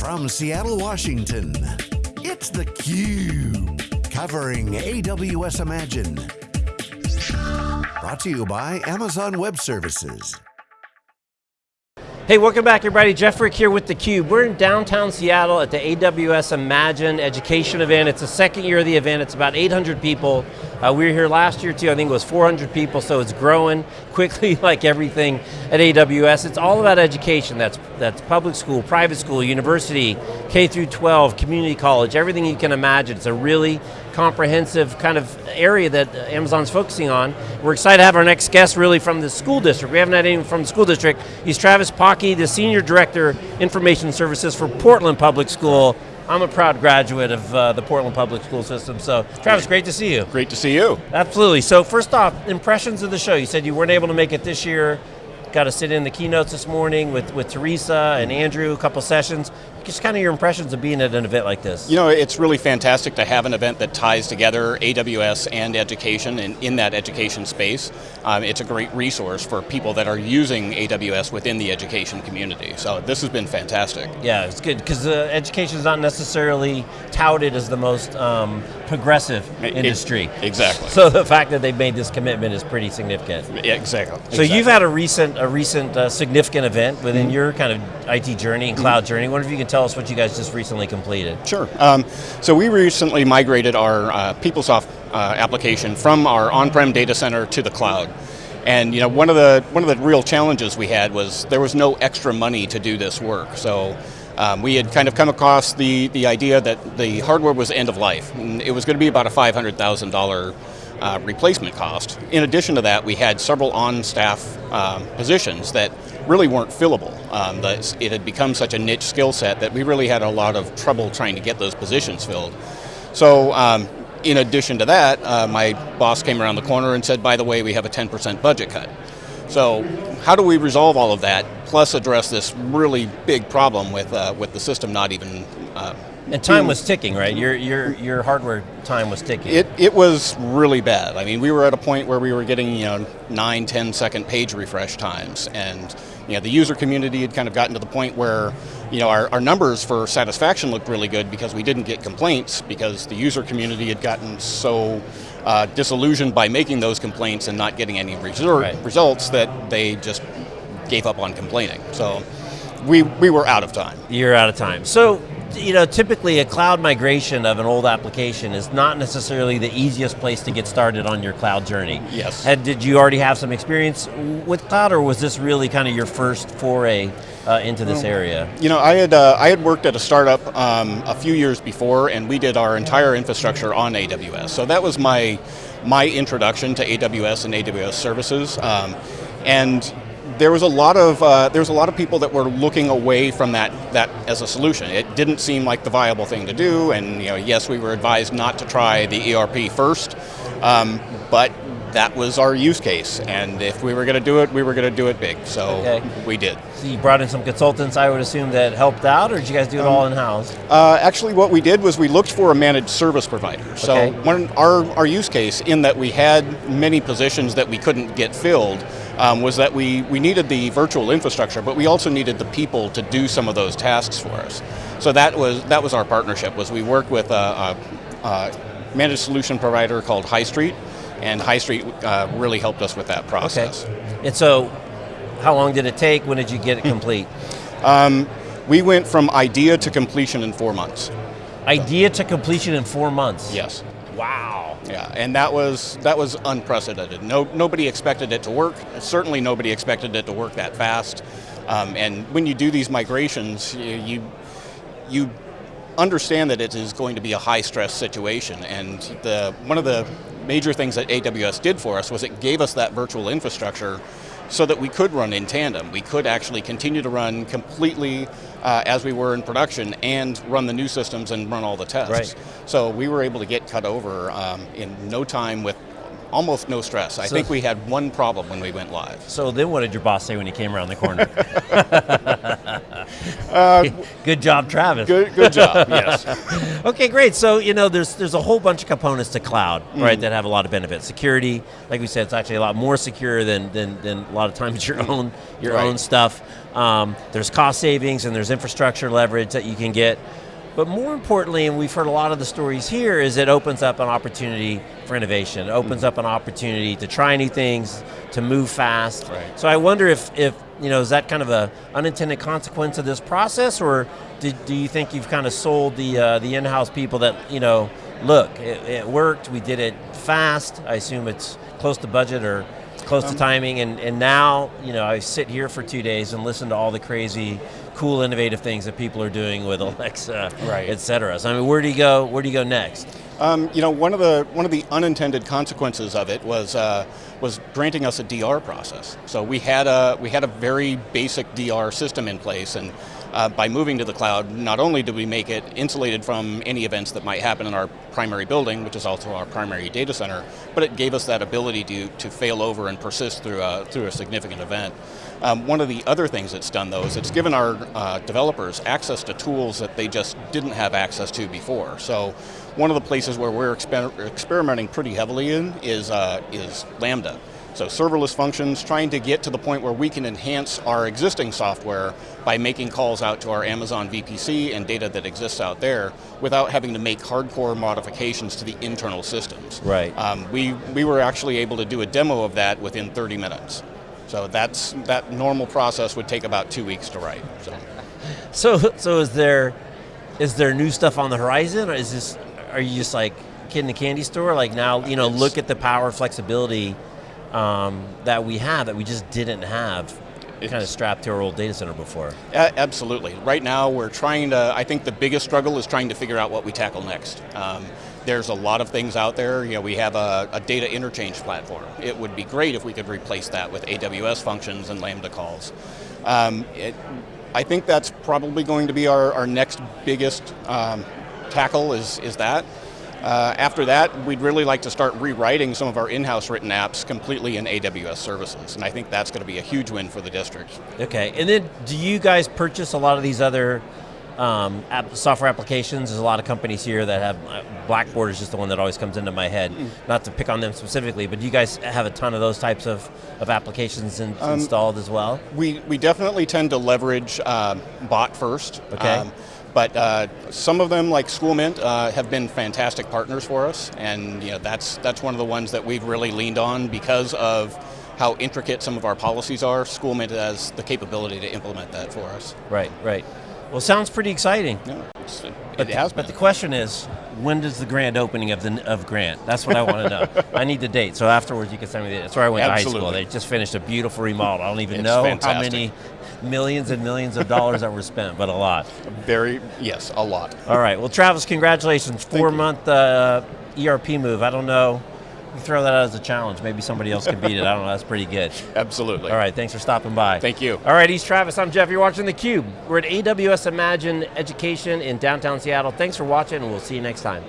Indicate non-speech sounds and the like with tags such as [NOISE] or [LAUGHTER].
From Seattle, Washington, it's theCUBE. Covering AWS Imagine. Brought to you by Amazon Web Services. Hey, welcome back everybody. Jeff Frick here with theCUBE. We're in downtown Seattle at the AWS Imagine education event. It's the second year of the event. It's about 800 people. Uh, we were here last year too. I think it was 400 people, so it's growing [LAUGHS] quickly like everything at AWS. It's all about education. That's, that's public school, private school, university, K through 12, community college, everything you can imagine. It's a really comprehensive kind of area that Amazon's focusing on. We're excited to have our next guest really from the school district. We haven't had anyone from the school district. He's Travis Pocky, the Senior Director, Information Services for Portland Public School. I'm a proud graduate of uh, the Portland Public School System, so Travis, great to see you. Great to see you. Absolutely, so first off, impressions of the show. You said you weren't able to make it this year, got to sit in the keynotes this morning with, with Teresa and Andrew, a couple sessions. Just kind of your impressions of being at an event like this. You know, it's really fantastic to have an event that ties together AWS and education and in that education space. Um, it's a great resource for people that are using AWS within the education community. So this has been fantastic. Yeah, it's good, because uh, education is not necessarily touted as the most um, progressive it, industry. It, exactly. So the fact that they've made this commitment is pretty significant. Yeah, exactly. So exactly. you've had a recent, a recent uh, significant event within mm -hmm. your kind of IT journey and cloud mm -hmm. journey. I wonder if you can tell us what you guys just recently completed. Sure. Um, so we recently migrated our uh, PeopleSoft uh, application from our on-prem data center to the cloud. And you know, one of the one of the real challenges we had was there was no extra money to do this work. So um, we had kind of come across the the idea that the hardware was end of life. It was going to be about a five hundred thousand dollar uh, replacement cost. In addition to that, we had several on-staff um, positions that really weren't fillable. Um, it had become such a niche skill set that we really had a lot of trouble trying to get those positions filled. So um, in addition to that, uh, my boss came around the corner and said, by the way, we have a 10% budget cut. So how do we resolve all of that, plus address this really big problem with, uh, with the system not even uh, and time was ticking, right? Your, your, your hardware time was ticking. It, it was really bad. I mean, we were at a point where we were getting you know, nine, 10 second page refresh times. And you know, the user community had kind of gotten to the point where you know, our, our numbers for satisfaction looked really good because we didn't get complaints because the user community had gotten so uh, disillusioned by making those complaints and not getting any right. results that they just gave up on complaining. So we, we were out of time. You're out of time. So you know, typically a cloud migration of an old application is not necessarily the easiest place to get started on your cloud journey. Yes. Had, did you already have some experience with cloud or was this really kind of your first foray uh, into this area? You know, I had, uh, I had worked at a startup um, a few years before and we did our entire infrastructure on AWS. So that was my, my introduction to AWS and AWS services. Um, and there was a lot of uh, there was a lot of people that were looking away from that that as a solution. It didn't seem like the viable thing to do, and you know, yes, we were advised not to try the ERP first, um, but that was our use case, and if we were going to do it, we were going to do it big, so okay. we did. So you brought in some consultants, I would assume, that helped out, or did you guys do it um, all in-house? Uh, actually, what we did was we looked for a managed service provider. So okay. one, our, our use case, in that we had many positions that we couldn't get filled, um, was that we, we needed the virtual infrastructure, but we also needed the people to do some of those tasks for us. So that was, that was our partnership, was we worked with a, a, a managed solution provider called High Street, and High Street uh, really helped us with that process. Okay. And so, how long did it take? When did you get it complete? um, we went from idea to completion in four months. Idea to completion in four months? Yes. Wow. Yeah, and that was that was unprecedented. No, nobody expected it to work. Certainly, nobody expected it to work that fast. Um, and when you do these migrations, you, you, you understand that it is going to be a high stress situation. And the one of the major things that AWS did for us was it gave us that virtual infrastructure so that we could run in tandem. We could actually continue to run completely uh, as we were in production and run the new systems and run all the tests. Right. So we were able to get cut over um, in no time with almost no stress. I so, think we had one problem when we went live. So then what did your boss say when he came around the corner? [LAUGHS] [LAUGHS] good job, Travis. Good, good job. [LAUGHS] yes. okay, great. So you know, there's there's a whole bunch of components to cloud, mm. right, that have a lot of benefits. Security, like we said, it's actually a lot more secure than than, than a lot of times your own your right. own stuff. Um, there's cost savings and there's infrastructure leverage that you can get. But more importantly, and we've heard a lot of the stories here, is it opens up an opportunity for innovation. It opens mm. up an opportunity to try new things, to move fast. Right. So I wonder if, if you know, is that kind of a unintended consequence of this process, or do, do you think you've kind of sold the uh, the in-house people that you know, look, it, it, worked, we did it fast. I assume it's close to budget or close um, to timing, and, and now you know I sit here for two days and listen to all the crazy cool, innovative things that people are doing with Alexa, right. et cetera. So I mean, where do you go? Where do you go next? Um, you know, one of the one of the unintended consequences of it was uh, was granting us a DR process. So we had a we had a very basic DR system in place, and uh, by moving to the cloud, not only did we make it insulated from any events that might happen in our primary building, which is also our primary data center, but it gave us that ability to, to fail over and persist through a, through a significant event. Um, one of the other things it's done though is it's given our uh, developers access to tools that they just didn't have access to before. So one of the places where we're exper experimenting pretty heavily in is, uh, is Lambda. So serverless functions, trying to get to the point where we can enhance our existing software by making calls out to our Amazon VPC and data that exists out there without having to make hardcore modifications to the internal systems. Right. Um, we, we were actually able to do a demo of that within 30 minutes. So that's, that normal process would take about two weeks to write. So, [LAUGHS] so, so is there, is there new stuff on the horizon or is this, are you just like kid in the candy store? Like now, you know, it's, look at the power, flexibility, um, that we have that we just didn't have kind of strapped to our old data center before. absolutely. Right now we're trying to, I think the biggest struggle is trying to figure out what we tackle next. Um, there's a lot of things out there. You know, we have a, a, data interchange platform. It would be great if we could replace that with AWS functions and Lambda calls. Um, it, I think that's probably going to be our, our next biggest um, tackle is, is that. Uh, after that, we'd really like to start rewriting some of our in-house written apps completely in AWS services, and I think that's going to be a huge win for the district. Okay, and then do you guys purchase a lot of these other um, app, software applications? There's a lot of companies here that have, uh, Blackboard is just the one that always comes into my head, mm. not to pick on them specifically, but do you guys have a ton of those types of, of applications in, um, installed as well? We, we definitely tend to leverage uh, bot first. Okay. Um, but uh, some of them, like SchoolMint, uh, have been fantastic partners for us, and you know, that's, that's one of the ones that we've really leaned on because of how intricate some of our policies are. SchoolMint has the capability to implement that for us. Right, right. Well, sounds pretty exciting. Yeah, it but, has But the question is, when does the grand opening of the of Grant? That's what I want to know. [LAUGHS] I need the date, so afterwards you can send me the date. That's where I went Absolutely. to high school. They just finished a beautiful remodel. I don't even it's know fantastic. how many millions and millions of dollars that were spent, but a lot. Very, yes, a lot. All right, well Travis, congratulations. Four month uh, ERP move. I don't know, you throw that out as a challenge. Maybe somebody else can beat it. I don't know, that's pretty good. [LAUGHS] Absolutely. All right, thanks for stopping by. Thank you. All right, he's Travis, I'm Jeff, you're watching theCUBE. We're at AWS Imagine Education in downtown Seattle. Thanks for watching and we'll see you next time.